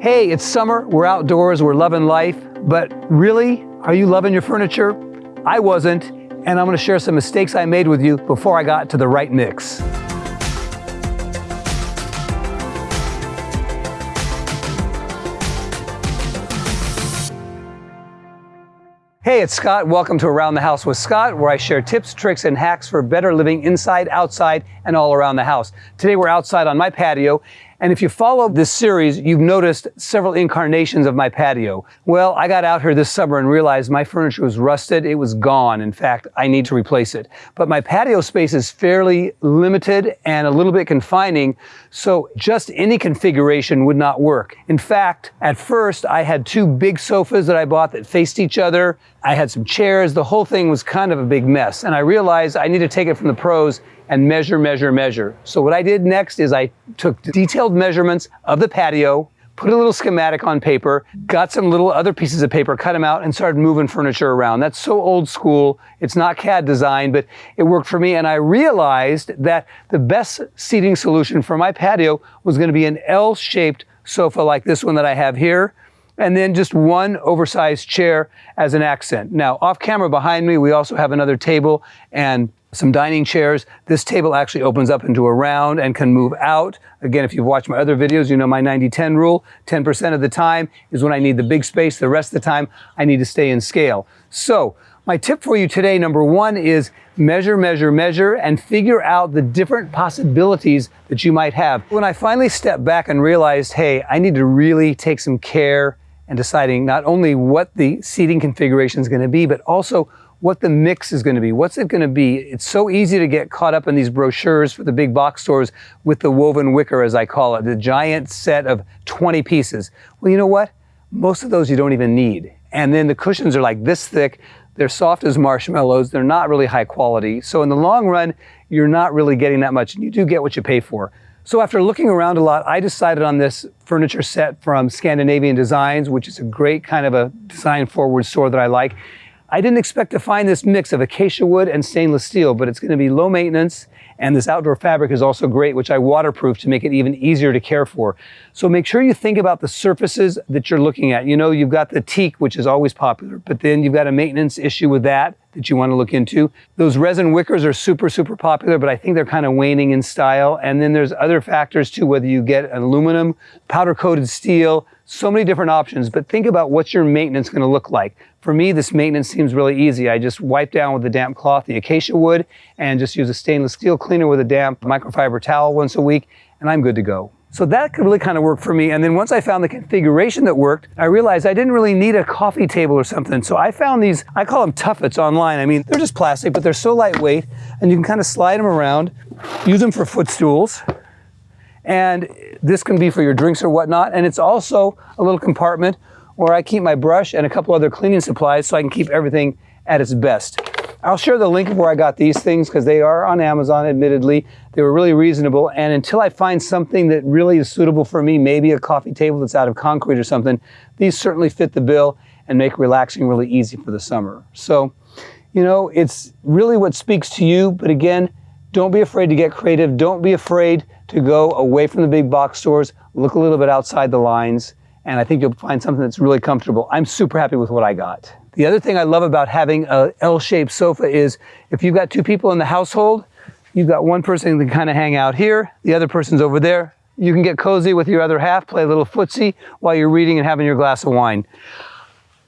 Hey, it's summer, we're outdoors, we're loving life, but really, are you loving your furniture? I wasn't, and I'm gonna share some mistakes I made with you before I got to the right mix. Hey, it's Scott. Welcome to Around the House with Scott, where I share tips, tricks, and hacks for better living inside, outside, and all around the house. Today we're outside on my patio, and if you follow this series, you've noticed several incarnations of my patio. Well, I got out here this summer and realized my furniture was rusted. It was gone. In fact, I need to replace it. But my patio space is fairly limited and a little bit confining, so just any configuration would not work. In fact, at first, I had two big sofas that I bought that faced each other. I had some chairs. The whole thing was kind of a big mess. And I realized I need to take it from the pros and measure, measure, measure. So what I did next is I took detailed measurements of the patio, put a little schematic on paper, got some little other pieces of paper, cut them out, and started moving furniture around. That's so old school. It's not CAD design, but it worked for me. And I realized that the best seating solution for my patio was going to be an L-shaped sofa like this one that I have here and then just one oversized chair as an accent. Now, off camera behind me, we also have another table and some dining chairs. This table actually opens up into a round and can move out. Again, if you've watched my other videos, you know my 90-10 rule. 10% of the time is when I need the big space. The rest of the time, I need to stay in scale. So my tip for you today, number one, is measure, measure, measure, and figure out the different possibilities that you might have. When I finally stepped back and realized, hey, I need to really take some care and deciding not only what the seating configuration is going to be, but also what the mix is going to be. What's it going to be? It's so easy to get caught up in these brochures for the big box stores with the woven wicker, as I call it, the giant set of 20 pieces. Well, you know what? Most of those you don't even need. And then the cushions are like this thick. They're soft as marshmallows. They're not really high quality. So in the long run, you're not really getting that much. And you do get what you pay for. So after looking around a lot, I decided on this furniture set from Scandinavian Designs, which is a great kind of a design forward store that I like. I didn't expect to find this mix of acacia wood and stainless steel, but it's going to be low maintenance. And this outdoor fabric is also great, which I waterproof to make it even easier to care for. So make sure you think about the surfaces that you're looking at. You know, you've got the teak, which is always popular, but then you've got a maintenance issue with that that you want to look into. Those resin wickers are super, super popular, but I think they're kind of waning in style. And then there's other factors too, whether you get an aluminum, powder coated steel, so many different options, but think about what's your maintenance going to look like. For me, this maintenance seems really easy. I just wipe down with a damp cloth the acacia wood and just use a stainless steel cleaner with a damp microfiber towel once a week, and I'm good to go. So that could really kind of work for me. And then once I found the configuration that worked, I realized I didn't really need a coffee table or something. So I found these, I call them tuffets online. I mean, they're just plastic, but they're so lightweight and you can kind of slide them around, use them for footstools. And this can be for your drinks or whatnot. And it's also a little compartment where I keep my brush and a couple other cleaning supplies so I can keep everything at its best. I'll share the link of where I got these things because they are on Amazon, admittedly. They were really reasonable. And until I find something that really is suitable for me, maybe a coffee table that's out of concrete or something, these certainly fit the bill and make relaxing really easy for the summer. So, you know, it's really what speaks to you. But again, don't be afraid to get creative. Don't be afraid to go away from the big box stores, look a little bit outside the lines, and I think you'll find something that's really comfortable. I'm super happy with what I got. The other thing I love about having a L-shaped sofa is if you've got two people in the household, you've got one person that can kind of hang out here, the other person's over there. You can get cozy with your other half, play a little footsie while you're reading and having your glass of wine.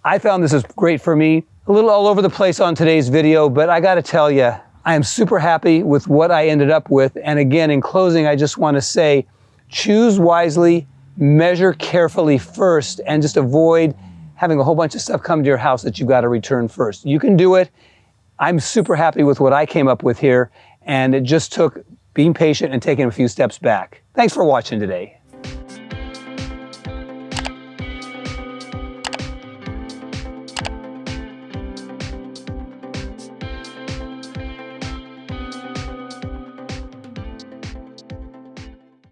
I found this is great for me. A little all over the place on today's video, but I gotta tell you, I am super happy with what I ended up with. And again, in closing, I just want to say, choose wisely, measure carefully first, and just avoid having a whole bunch of stuff come to your house that you've got to return first. You can do it. I'm super happy with what I came up with here, and it just took being patient and taking a few steps back. Thanks for watching today.